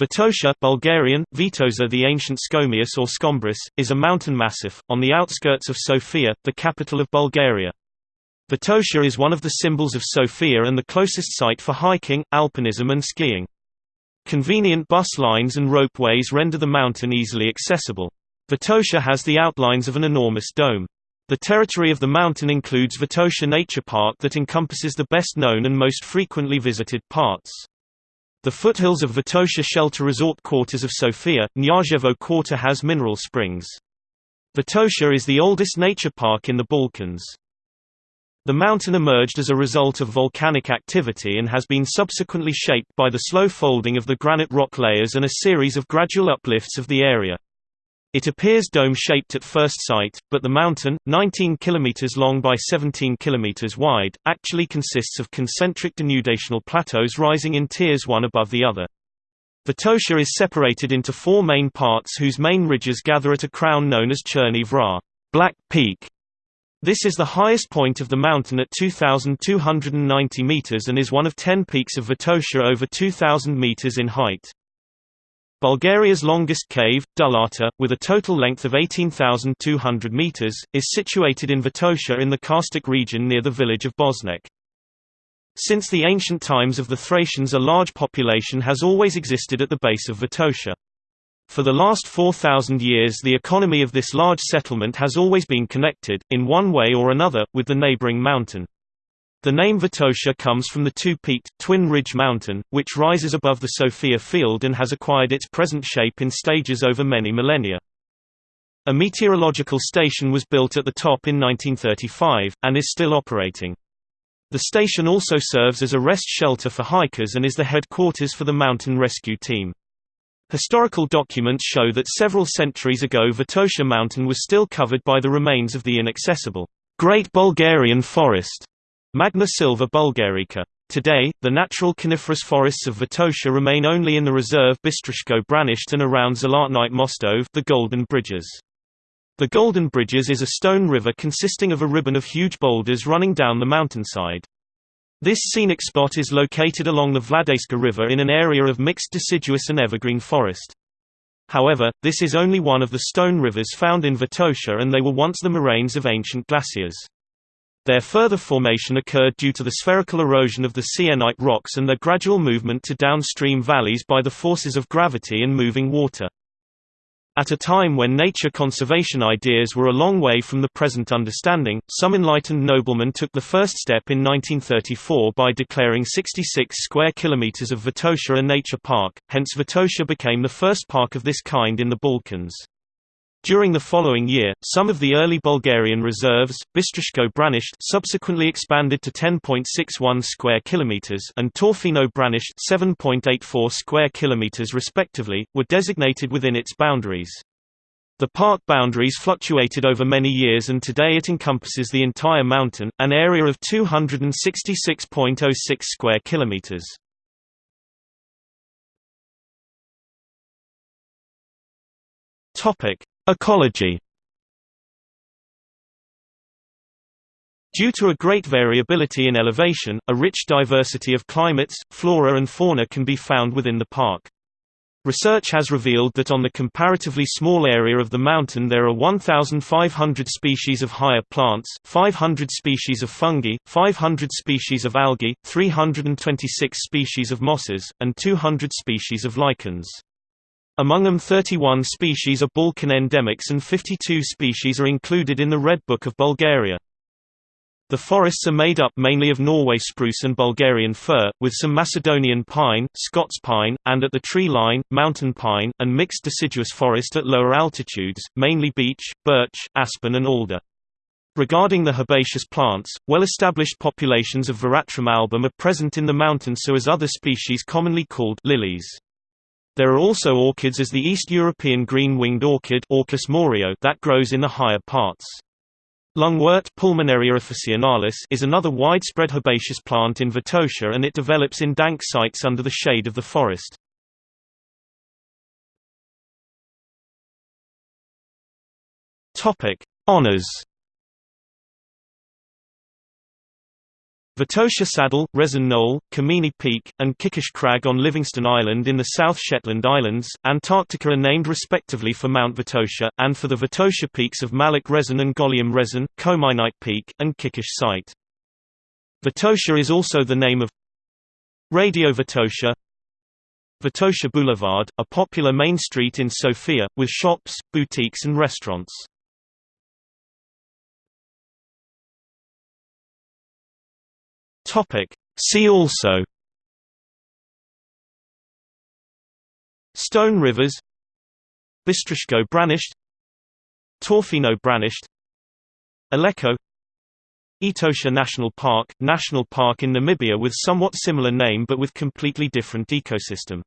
Vitosha Bulgarian, Vitoza the ancient Scomius or Scombrus, is a mountain massif, on the outskirts of Sofia, the capital of Bulgaria. Vitosha is one of the symbols of Sofia and the closest site for hiking, alpinism and skiing. Convenient bus lines and ropeways render the mountain easily accessible. Vitosha has the outlines of an enormous dome. The territory of the mountain includes Vitosha Nature Park that encompasses the best known and most frequently visited parts. The foothills of Vitosha shelter resort quarters of Sofia, Knyazhevo Quarter has mineral springs. Vitosha is the oldest nature park in the Balkans. The mountain emerged as a result of volcanic activity and has been subsequently shaped by the slow folding of the granite rock layers and a series of gradual uplifts of the area. It appears dome-shaped at first sight, but the mountain, 19 km long by 17 km wide, actually consists of concentric denudational plateaus rising in tiers one above the other. Vitosha is separated into four main parts whose main ridges gather at a crown known as Cherni Vrah Black Peak". This is the highest point of the mountain at 2,290 meters and is one of ten peaks of Vitosha over 2,000 meters in height. Bulgaria's longest cave, Duhlata, with a total length of 18,200 meters, is situated in Vitosha in the Karstic region near the village of Bosnek. Since the ancient times of the Thracians a large population has always existed at the base of Vitosha. For the last 4,000 years the economy of this large settlement has always been connected, in one way or another, with the neighboring mountain. The name Vitosha comes from the two-peaked, Twin Ridge Mountain, which rises above the Sofia field and has acquired its present shape in stages over many millennia. A meteorological station was built at the top in 1935, and is still operating. The station also serves as a rest shelter for hikers and is the headquarters for the mountain rescue team. Historical documents show that several centuries ago Vitosha Mountain was still covered by the remains of the inaccessible Great Bulgarian Forest Magna Silva Bulgarica. Today, the natural coniferous forests of Vitosha remain only in the reserve Bistrishko Branishte and around Zlatnite Mostove the Golden Bridges. The Golden Bridges is a stone river consisting of a ribbon of huge boulders running down the mountainside. This scenic spot is located along the Vladayska River in an area of mixed deciduous and evergreen forest. However, this is only one of the stone rivers found in Vitosha and they were once the moraines of ancient glaciers. Their further formation occurred due to the spherical erosion of the syenite rocks and their gradual movement to downstream valleys by the forces of gravity and moving water. At a time when nature conservation ideas were a long way from the present understanding, some enlightened noblemen took the first step in 1934 by declaring 66 square kilometers of Vitosha a nature park, hence Vitosha became the first park of this kind in the Balkans. During the following year, some of the early Bulgarian reserves, Bistrishko Branishte subsequently expanded to 10.61 square kilometers and Torfino Branishte 7.84 square kilometers respectively, were designated within its boundaries. The park boundaries fluctuated over many years and today it encompasses the entire mountain, an area of 266.06 square kilometers. Topic: Ecology Due to a great variability in elevation, a rich diversity of climates, flora and fauna can be found within the park. Research has revealed that on the comparatively small area of the mountain there are 1,500 species of higher plants, 500 species of fungi, 500 species of algae, 326 species of mosses, and 200 species of lichens. Among them 31 species are Balkan endemics and 52 species are included in the Red Book of Bulgaria. The forests are made up mainly of Norway spruce and Bulgarian fir, with some Macedonian pine, Scots pine, and at the tree line, mountain pine, and mixed deciduous forest at lower altitudes, mainly beech, birch, aspen and alder. Regarding the herbaceous plants, well-established populations of Veratrum album are present in the mountains so as other species commonly called lilies. There are also orchids as the East European green-winged orchid Orchis morio that grows in the higher parts. Lungwort Pulmonaria officinalis is another widespread herbaceous plant in Vitosha and it develops in dank sites under the shade of the forest. Topic: Honors Vitosha Saddle, Rezen Knoll, Kamini Peak, and Kikish Crag on Livingston Island in the South Shetland Islands, Antarctica are named respectively for Mount Vitosha, and for the Vitosha peaks of Malak Rezen and Golyam Rezen, Kominite Peak, and Kikish Site. Vitosha is also the name of Radio Vitosha Vitosha Boulevard, a popular main street in Sofia, with shops, boutiques and restaurants. Topic. See also. Stone Rivers. Bistriško Branište Torfino Branište Aleko. Etosha National Park – National park in Namibia with somewhat similar name but with completely different ecosystem